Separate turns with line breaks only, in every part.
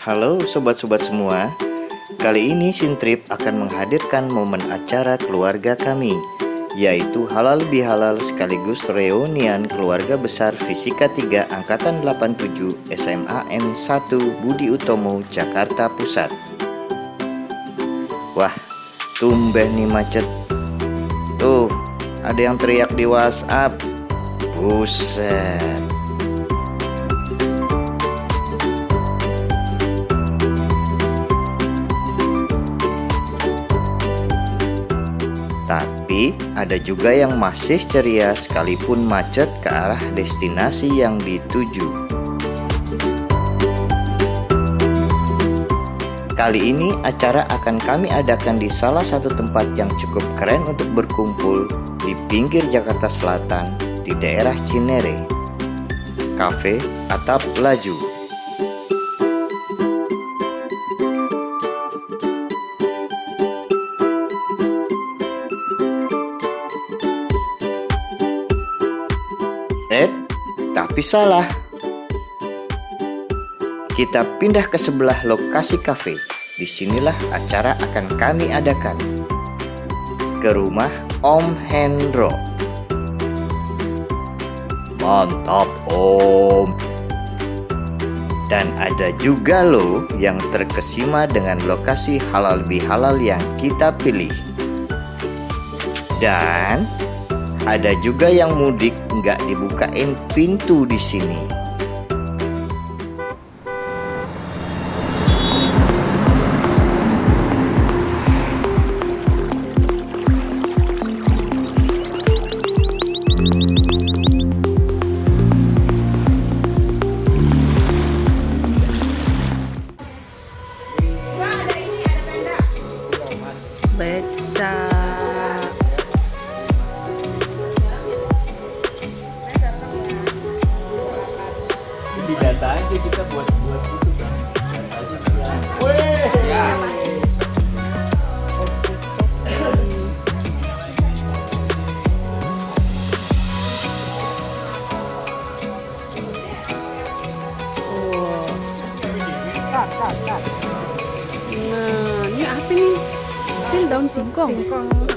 Halo sobat-sobat semua. Kali ini Sintrip akan menghadirkan momen acara keluarga kami Yaitu halal bihalal sekaligus reunian keluarga besar Fisika 3 Angkatan 87 SMAN 1 Budi Utomo Jakarta Pusat. Wah tumben nih macet. Tuh ada yang teriak di whatsapp. Buset Tapi ada juga yang masih ceria sekalipun macet ke arah destinasi yang dituju. Kali ini acara akan kami adakan di salah satu tempat yang cukup keren untuk berkumpul di pinggir Jakarta Selatan di daerah Cinere. Cafe Atap Laju. Salah. Kita pindah ke sebelah lokasi kafe. Di sinilah acara akan kami adakan. Ke rumah Om Hendro. Mantap Om. Dan ada juga loh yang terkesima dengan lokasi halal bihalal yang kita pilih. Dan ada juga yang mudik nggak dibukain pintu di sini.
data aja kita buat buat itu kan Weh. Ya.
Nah, ini apa nih? Ini daun singkong.
Singkong.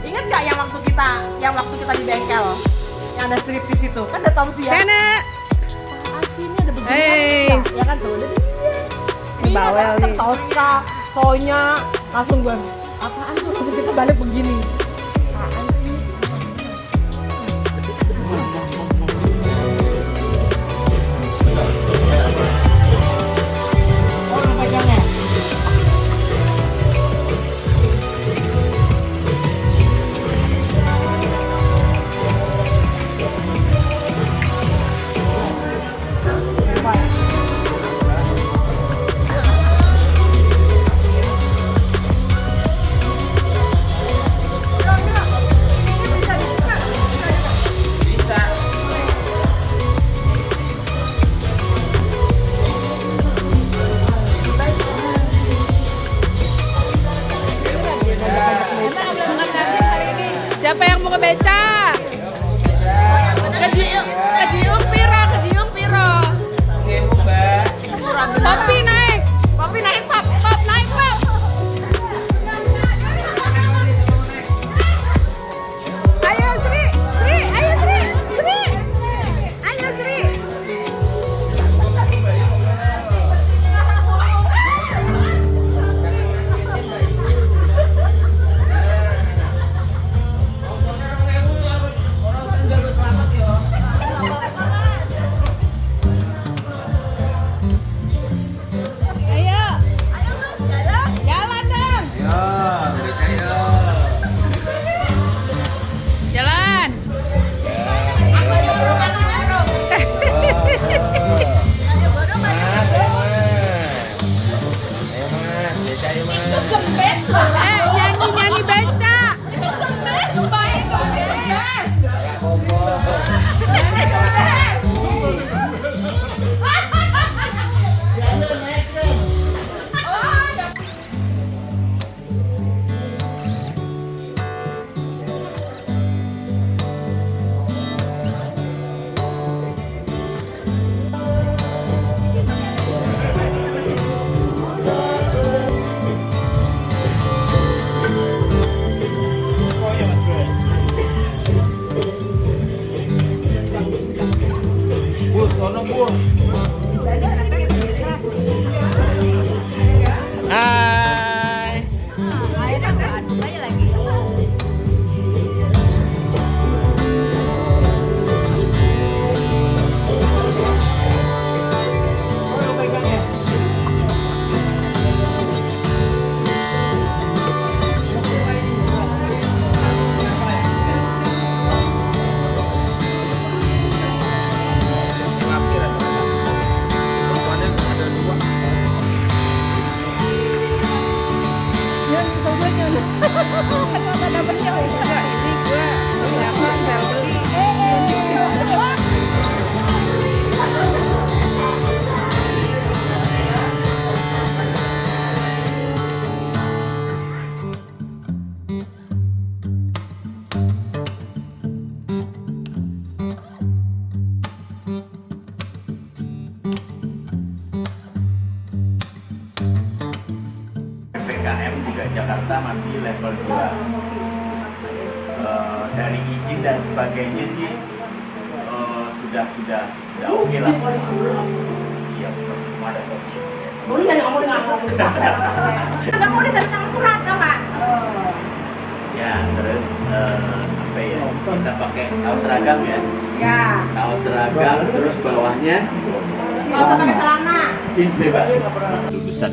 Ingat nggak yang waktu kita yang waktu kita di bengkel yang ada striptis itu kan ada Tomsi ya.
Sana.
Aslinya ada begini
Hey.
ya kan tuh. Ada
Ini bawel nih.
Toska, Sonya, langsung gue apaan tuh langsung kita balik begini.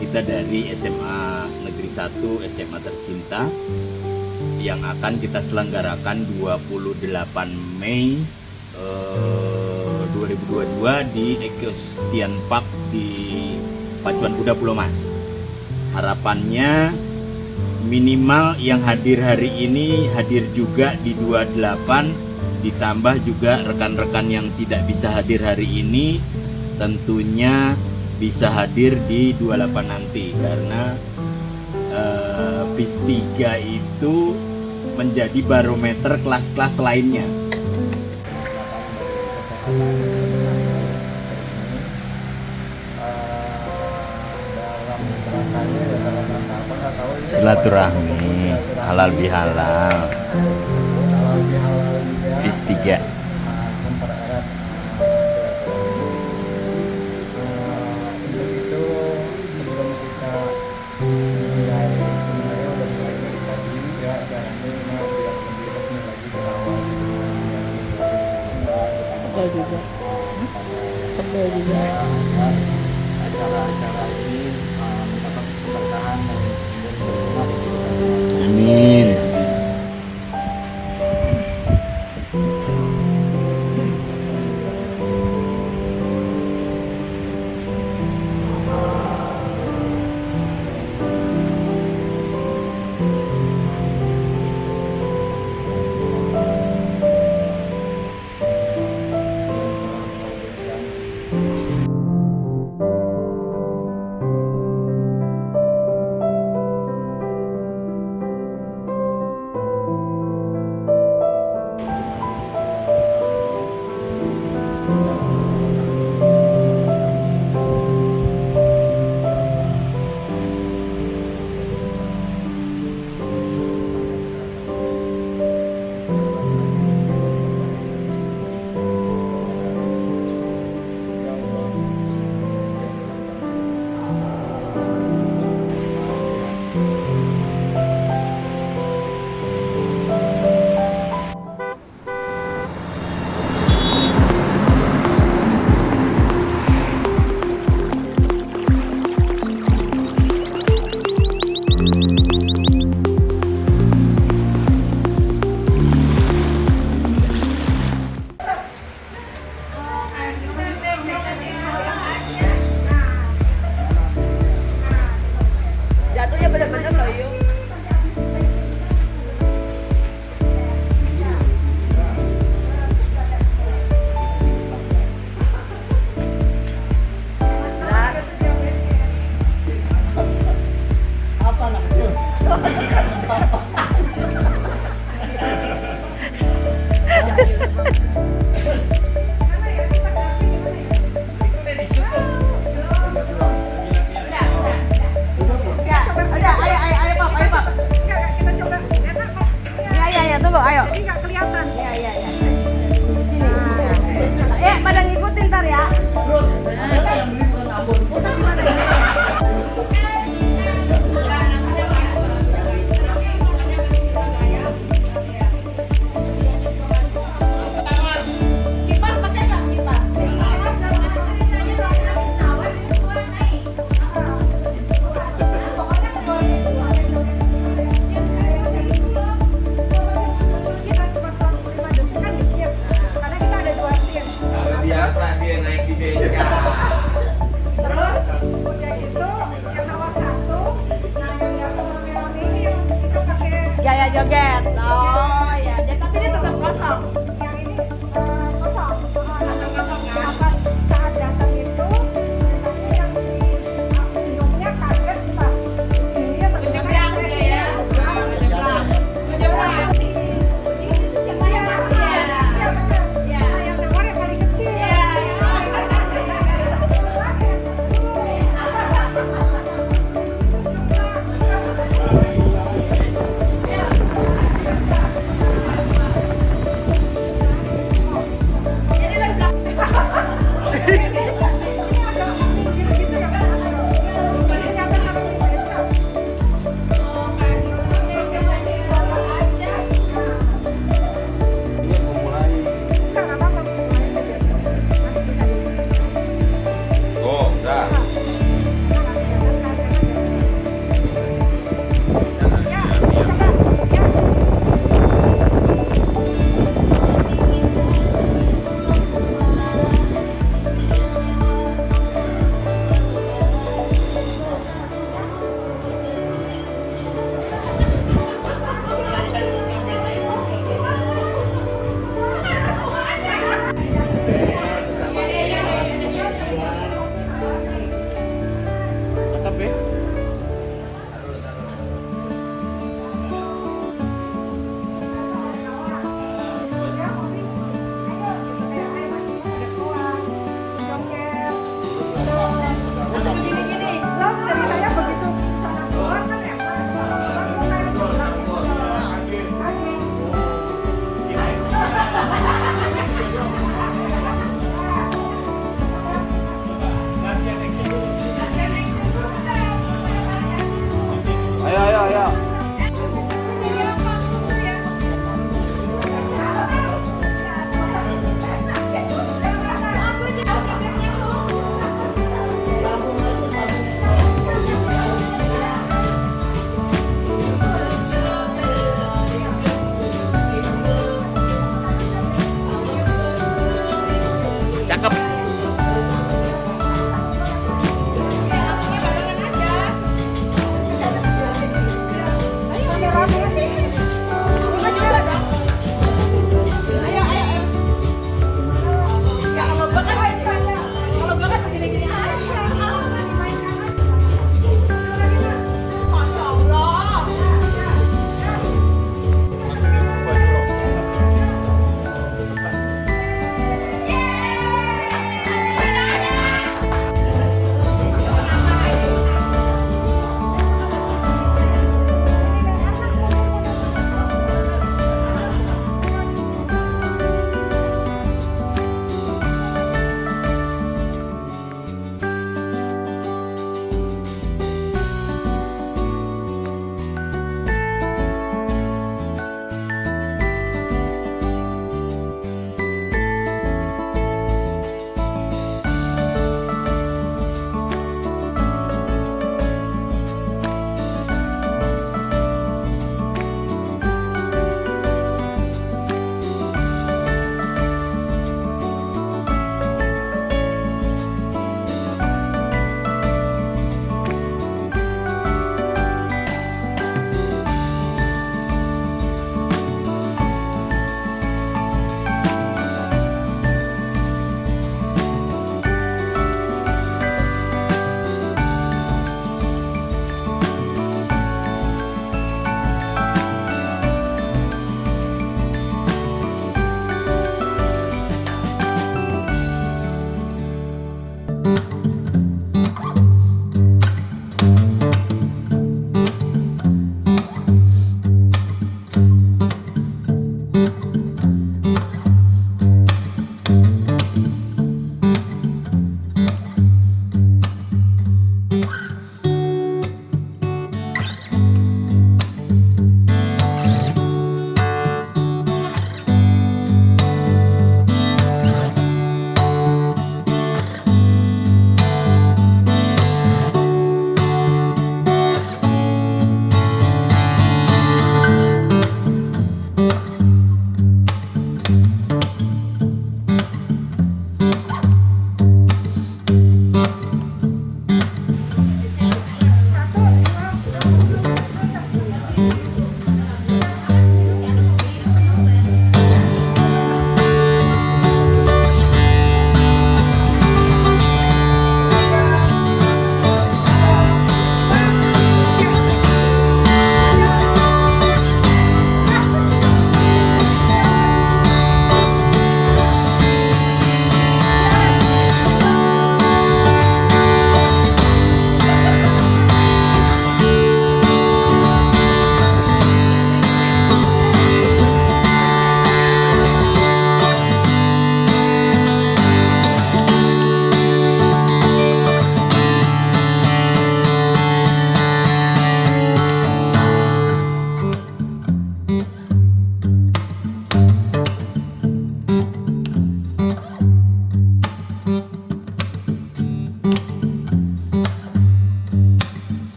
Kita dari SMA Negeri 1 SMA Tercinta yang akan kita selenggarakan 28 Mei eh, 2022 di Equestrian Park di Pacuan Kuda Pulau Mas. Harapannya minimal yang hadir hari ini hadir juga di 28 ditambah juga rekan-rekan yang tidak bisa hadir hari ini tentunya bisa hadir di 28 nanti karena eh, FIS 3 itu menjadi barometer kelas-kelas lainnya. Silaturahmi halal bihalal. FIS 3
Acara-acara